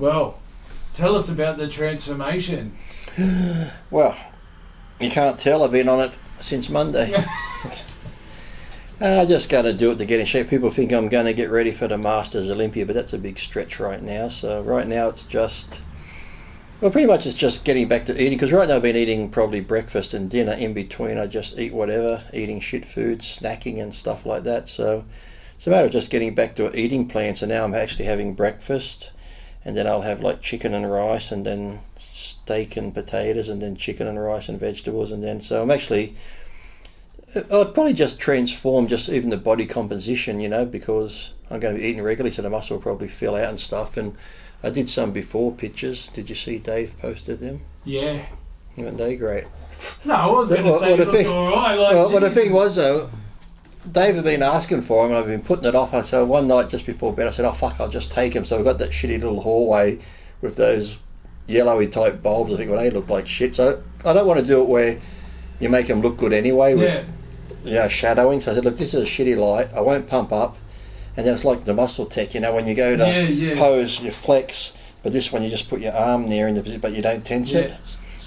Well, tell us about the transformation. Well, you can't tell. I've been on it since Monday. I just got to do it to get in shape. People think I'm going to get ready for the Masters Olympia, but that's a big stretch right now. So right now it's just, well, pretty much it's just getting back to eating. Because right now I've been eating probably breakfast and dinner. In between, I just eat whatever, eating shit food, snacking and stuff like that. So it's a matter of just getting back to an eating plan. So now I'm actually having breakfast, and then I'll have like chicken and rice, and then steak and potatoes, and then chicken and rice and vegetables, and then so I'm actually uh, I'd probably just transform just even the body composition, you know, because I'm going to be eating regularly, so the muscle will probably fill out and stuff. And I did some before pictures. Did you see Dave posted them? Yeah. Weren't they great? No, I was going to say looked thing- all right. Like, well, well, the thing was though, Dave had been asking for him, and I've been putting it off. And so one night just before bed, I said, "Oh fuck, I'll just take him." So I got that shitty little hallway with those yellowy type bulbs. I think well, they look like shit. So I don't want to do it where you make them look good anyway with Yeah. you know, shadowing. So I said, look, this is a shitty light. I won't pump up. And then it's like the muscle tech, you know, when you go to Yeah, yeah. pose, you flex. But this one, you just put your arm there in the position, but you don't tense it.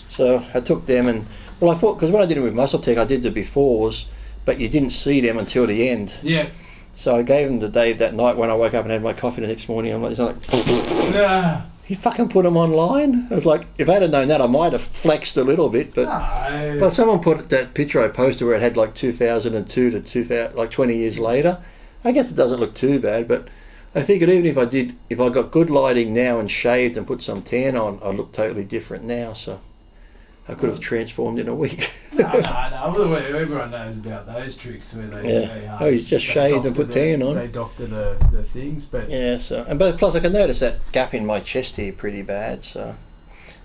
So I took them and, well, I thought, because when I did it with muscle tech, I did the befores, but you didn't see them until the end. Yeah. So I gave them to Dave that night when I woke up and had my coffee the next morning. I'm like, like Nah. he fucking put them online. I was like, if I'd have known that, I might have flexed a little bit, but. No. But someone put that picture I posted where it had like 2002 to 2000, like 20 years later. I guess it doesn't look too bad, but I figured even if I did, if I got good lighting now and shaved and put some tan on, I'd look totally different now. So I could have transformed in a week. no, no, no. Everyone knows about those tricks where they. Yeah. They, um, Oh, he's just shaved and put the- tan on. They doctor the, the things, but yeah. So and but plus I can notice that gap in my chest here pretty bad. So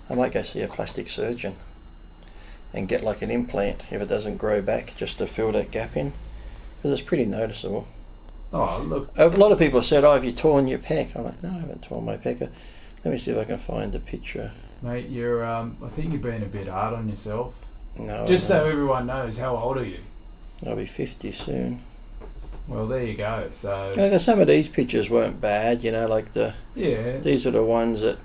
I might go see a plastic surgeon and get like an implant if it doesn't grow back, just to fill that gap in, because it's pretty noticeable. oh look, A lot of people said, "Oh, have you torn your pec?" I'm like, "No, I haven't torn my pec." Let me see if I can find the picture. Mate, you're. Um, I think you're being a bit hard on yourself. No, Just no. so everyone knows, how old are you? I'll be fifty soon. Well, there you go. So Like, some of these pictures weren't bad, you know, like the yeah, these are the ones that.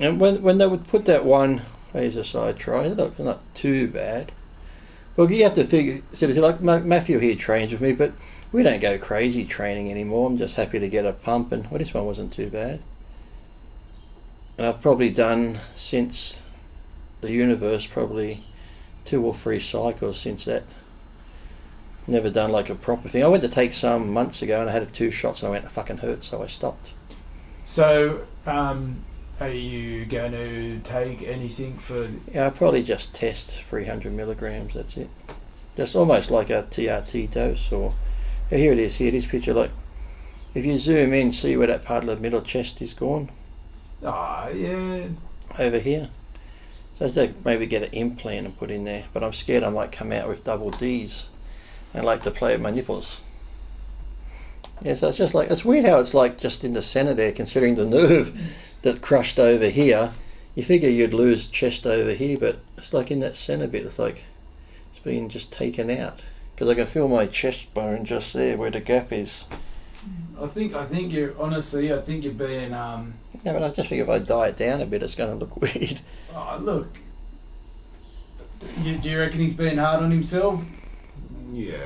And when when they would put that one, a side try. It looks not too bad. Well, you have to figure. So like Matthew here trains with me, but we don't go crazy training anymore. I'm just happy to get a pump, and well, this one wasn't too bad. And I've probably done since the universe probably two or three cycles since that. Never done like a proper thing. I went to take some months ago and I had two shots and I went, it fucking hurt, so I stopped. So, um, are you going to take anything for? Yeah, I probably just test 300 milligrams, that's it. Just almost like a TRT dose or. Here it is, here, this picture, like. If you zoom in, see where that part of the middle chest is gone? Ah, yeah. Over here. So I think maybe get an implant and put in there, but I'm scared I might come out with double D's. I like to play with my nipples. Yeah, so it's just like it's weird how it's like just in the centre there, considering the nerve that crushed over here. You figure you'd lose chest over here, but it's like in that centre bit. It's like it's been just taken out because I can feel my chest bone just there where the gap is. I think I think you're honestly. I think you're being. Um, Yeah, but I just think if I diet down a bit, it's going to look weird. oh, look. You, do you reckon he's being hard on himself? Yeah.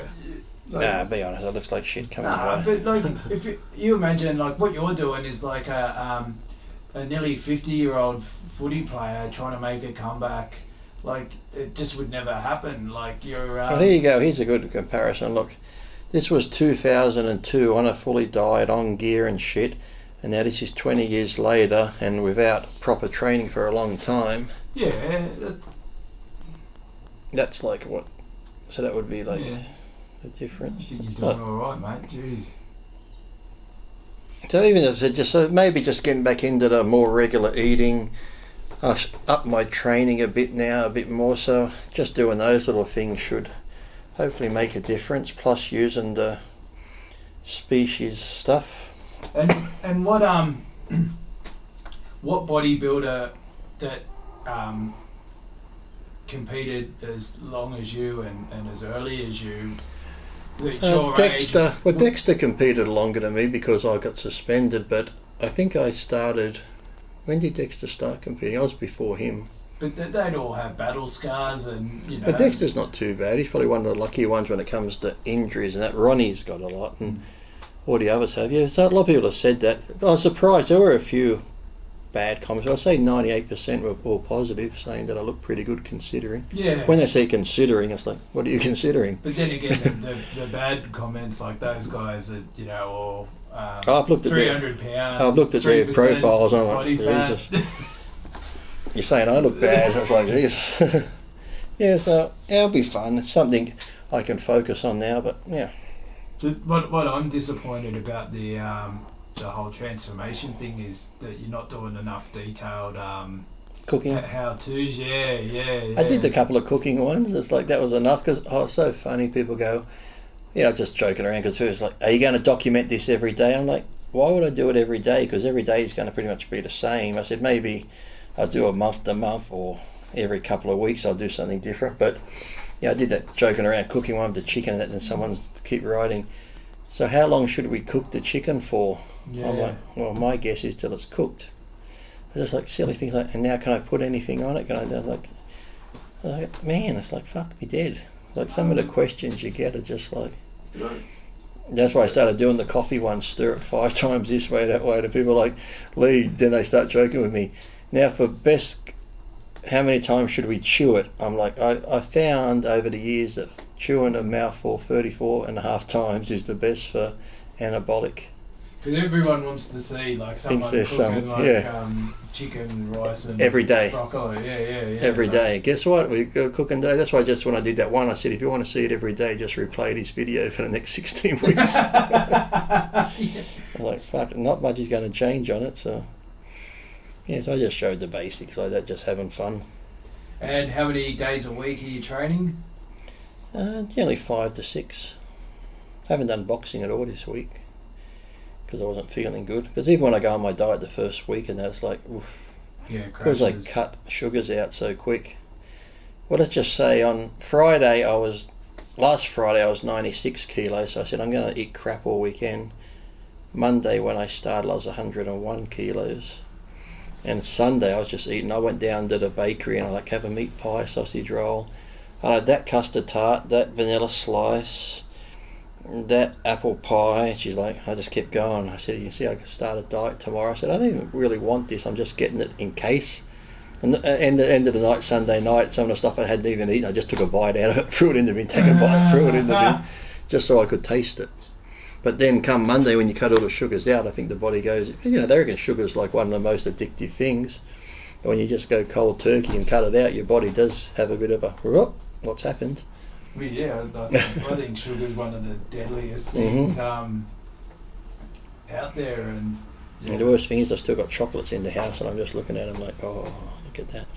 Like- nah, be honest, it looks like shit coming Nah, away. but like if you, you imagine like what you're doing is like a um, a nearly fifty year old footy player trying to make a comeback. Like it just would never happen. Like you're. Um, Well, there you go. Here's a good comparison. Look, this was 2002 on a fully diet, on gear and shit, and now this is 20 years later and without proper training for a long time. yeah, that's That's like what? So that would be like Yeah. the I difference. you're doing all right, mate. Jeez. So even as I said, just so maybe just getting back into the more regular eating, I s- up my training a bit now, a bit more. So just doing those little things should hopefully make a difference. Plus using the species stuff. And and what um what bodybuilder that um competed as long as you and, and as early as you Uh, Dexter, age well, Dexter competed longer than me because I got suspended, but I think I started. When did Dexter start competing? I was before him. But they- they'd all have battle scars, and you know. But Dexter's not too bad. He's probably one of the lucky ones when it comes to injuries and that. Ronnie's got a lot, and all the others have. Yeah, so a lot of people have said that. I was surprised. There were a few bad comments. I'd say 98% were all positive, saying that I look pretty good considering. Yeah. When they say considering, it's like, what are you considering? But then again, the, the, the bad comments like those guys that you know, all um, I've looked at three their- pound. I've looked at their 3% profiles, I'm like. Jesus. You're saying I look bad. It's like, geez. yeah, so it'll be fun. It's something I can focus on now, but yeah. What what I'm disappointed about the um, the whole transformation thing is that you're not doing enough detailed um, Cooking. how tos. Yeah, yeah, yeah. I did a couple of cooking ones. It's like that was enough because oh, it's so funny. People go, you know, just joking around because it's like, are you going to document this every day? I'm like, why would I do it every day? Because every day is going to pretty much be the same. I said maybe I'll do a month to month or every couple of weeks I'll do something different. But yeah, I did that joking around cooking one with the chicken and and someone keep writing. So how long should we cook the chicken for? Yeah. I'm like, well, my guess is till it's cooked. Just like silly things like, and now can I put anything on it? Can I? I like, like, man, it's like fuck me dead. Like some of the questions you get are just like. That's why I started doing the coffee one, stir it five times this way, that way. And people like, Lee, then they start joking with me. Now for best, how many times should we chew it? I'm like, I, I found over the years that chewing a mouthful 34 and a half times is the best for anabolic. Because everyone wants to see like someone cooking some- like yeah. um, chicken, rice, and Every day. broccoli. Yeah, yeah, yeah. every day. Guess what? We go cooking today. That's why just when I did that one, I said, if you want to see it every day, just replay this video for the next 16 weeks. I Yeah. was like, fuck, not much is going to change on it. So, yeah, so I just showed the basics like that, just having fun. And how many days a week are you training? Uh, generally five to six. I haven't done boxing at all this week because I wasn't feeling good. Because even when I go on my diet the first week and that, it's like, oof, Yeah, because I cut sugars out so quick. Well, let's just say on Friday I was, last Friday I was 96 kilos, so I said I'm going to eat crap all weekend. Monday when I started I was 101 kilos. And Sunday I was just eating, I went down to the bakery and I like have a meat pie, sausage roll. I had that custard tart, that vanilla slice, that apple pie. She's like, I just kept going. I said, you can see I can start a diet tomorrow. I said, I don't even really want this. I'm just getting it in case. And the end, the end of the night, Sunday night, some of the stuff I hadn't even eaten, I just took a bite out of it, threw it in the bin, take a bite, threw it in the bin, just so I could taste it. But then come Monday, when you cut all the sugars out, I think the body goes, you know, they reckon sugar's like one of the most addictive things. But when you just go cold turkey and cut it out, your body does have a bit of a, "Whoop, what's happened? Well, yeah, I, think, I think sugar is one of the deadliest things um, out there, and And the worst thing is I've still got chocolates in the house and I'm just looking at them like, oh, look at that.